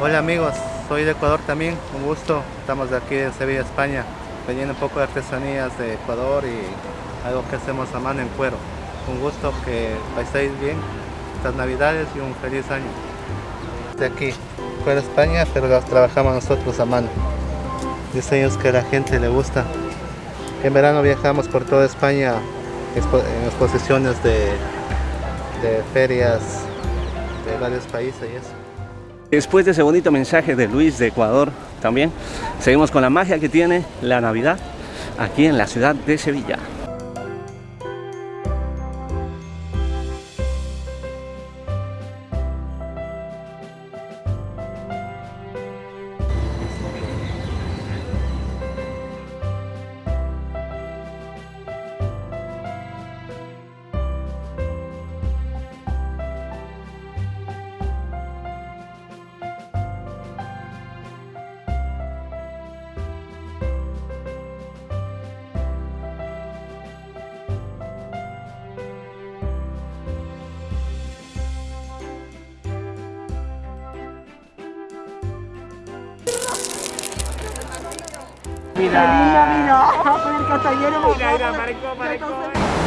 Hola amigos, soy de Ecuador también, un gusto. Estamos de aquí de Sevilla, España, vendiendo un poco de artesanías de Ecuador y algo que hacemos a mano en cuero. Un gusto que paséis bien estas navidades y un feliz año. De aquí, fuera España, pero las trabajamos nosotros a mano. Diseños que a la gente le gusta. En verano viajamos por toda España en exposiciones de ferias de varios países y eso. Después de ese bonito mensaje de Luis de Ecuador también, seguimos con la magia que tiene la Navidad aquí en la ciudad de Sevilla.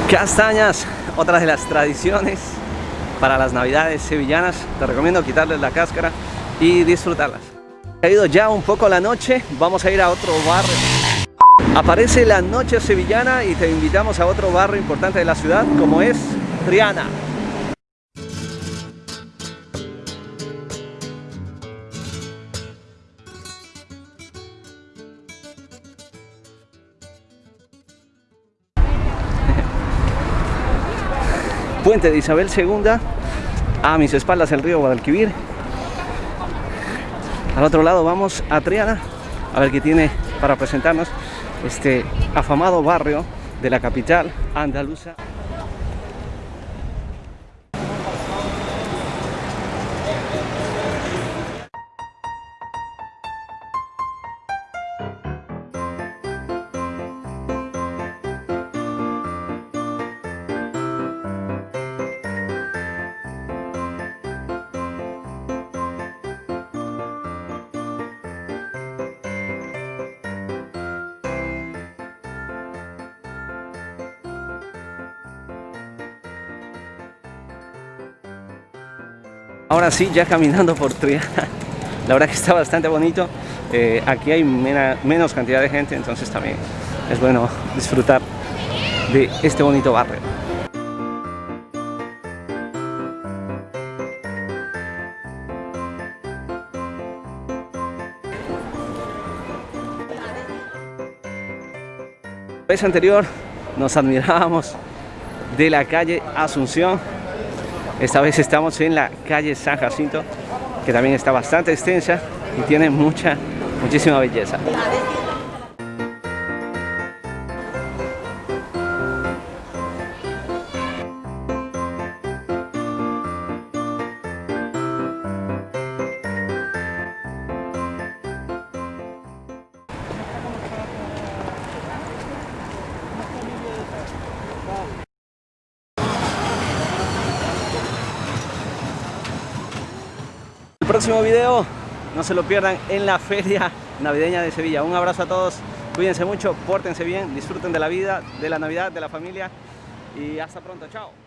Castañas, otra de las tradiciones para las navidades sevillanas. Te recomiendo quitarles la cáscara y disfrutarlas. Ha ido ya un poco la noche, vamos a ir a otro barrio. Aparece la noche sevillana y te invitamos a otro barrio importante de la ciudad como es Triana. Puente de Isabel II, a mis espaldas el río Guadalquivir. Al otro lado vamos a Triana, a ver qué tiene para presentarnos este afamado barrio de la capital andaluza. Ahora sí, ya caminando por Triana, la verdad que está bastante bonito. Eh, aquí hay menos cantidad de gente, entonces también es bueno disfrutar de este bonito barrio. La vez anterior nos admirábamos de la calle Asunción esta vez estamos en la calle San Jacinto, que también está bastante extensa y tiene mucha, muchísima belleza. Próximo video no se lo pierdan en la feria navideña de Sevilla. Un abrazo a todos, cuídense mucho, pórtense bien, disfruten de la vida, de la Navidad, de la familia y hasta pronto, chao.